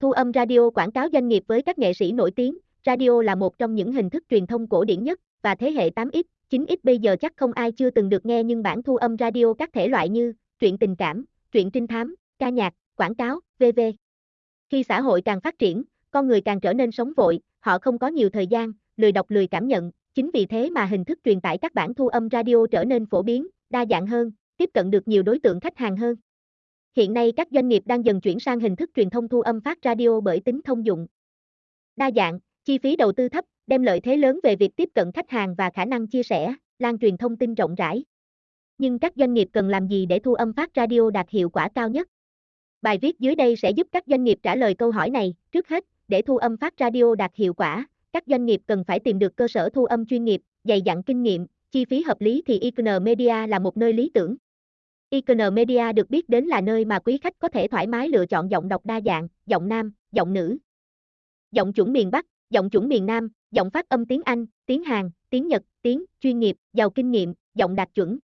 Thu âm radio quảng cáo doanh nghiệp với các nghệ sĩ nổi tiếng, radio là một trong những hình thức truyền thông cổ điển nhất, và thế hệ 8X, 9X bây giờ chắc không ai chưa từng được nghe nhưng bản thu âm radio các thể loại như truyện tình cảm, truyện trinh thám, ca nhạc, quảng cáo, v.v. Khi xã hội càng phát triển, con người càng trở nên sống vội, họ không có nhiều thời gian, lười đọc lười cảm nhận, chính vì thế mà hình thức truyền tải các bản thu âm radio trở nên phổ biến, đa dạng hơn, tiếp cận được nhiều đối tượng khách hàng hơn. Hiện nay các doanh nghiệp đang dần chuyển sang hình thức truyền thông thu âm phát radio bởi tính thông dụng. Đa dạng, chi phí đầu tư thấp, đem lợi thế lớn về việc tiếp cận khách hàng và khả năng chia sẻ, lan truyền thông tin rộng rãi. Nhưng các doanh nghiệp cần làm gì để thu âm phát radio đạt hiệu quả cao nhất? Bài viết dưới đây sẽ giúp các doanh nghiệp trả lời câu hỏi này. Trước hết, để thu âm phát radio đạt hiệu quả, các doanh nghiệp cần phải tìm được cơ sở thu âm chuyên nghiệp, dày dặn kinh nghiệm, chi phí hợp lý thì ICN Media là một nơi lý tưởng. Icon Media được biết đến là nơi mà quý khách có thể thoải mái lựa chọn giọng đọc đa dạng, giọng nam, giọng nữ, giọng chuẩn miền Bắc, giọng chuẩn miền Nam, giọng phát âm tiếng Anh, tiếng Hàn, tiếng Nhật, tiếng chuyên nghiệp, giàu kinh nghiệm, giọng đạt chuẩn.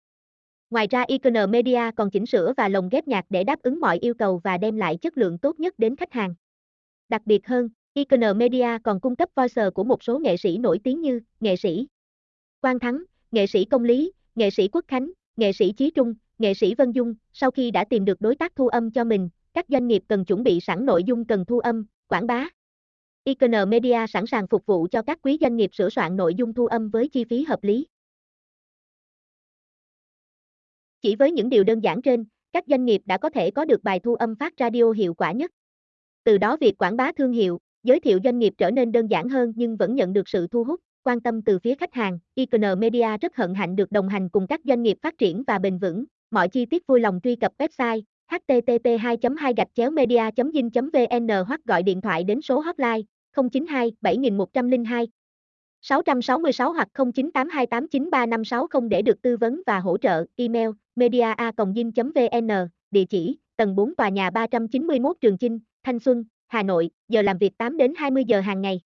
Ngoài ra Icon Media còn chỉnh sửa và lồng ghép nhạc để đáp ứng mọi yêu cầu và đem lại chất lượng tốt nhất đến khách hàng. Đặc biệt hơn, Icon Media còn cung cấp voice của một số nghệ sĩ nổi tiếng như nghệ sĩ Quang Thắng, nghệ sĩ Công Lý, nghệ sĩ Quốc Khánh, nghệ sĩ Chí Trung, nghệ sĩ Vân Dung. Sau khi đã tìm được đối tác thu âm cho mình, các doanh nghiệp cần chuẩn bị sẵn nội dung cần thu âm, quảng bá. icon Media sẵn sàng phục vụ cho các quý doanh nghiệp sửa soạn nội dung thu âm với chi phí hợp lý. Chỉ với những điều đơn giản trên, các doanh nghiệp đã có thể có được bài thu âm phát radio hiệu quả nhất. Từ đó việc quảng bá thương hiệu, giới thiệu doanh nghiệp trở nên đơn giản hơn nhưng vẫn nhận được sự thu hút, quan tâm từ phía khách hàng. Icon Media rất hân hạnh được đồng hành cùng các doanh nghiệp phát triển và bền vững. Mọi chi tiết vui lòng truy cập website http 2 2 gạch chéo media vin vn hoặc gọi điện thoại đến số hotline 092 7102 666 hoặc 0982893560 để được tư vấn và hỗ trợ. Email media.vn, địa chỉ tầng 4 tòa nhà 391 Trường Chinh, Thanh Xuân, Hà Nội, giờ làm việc 8 đến 20 giờ hàng ngày.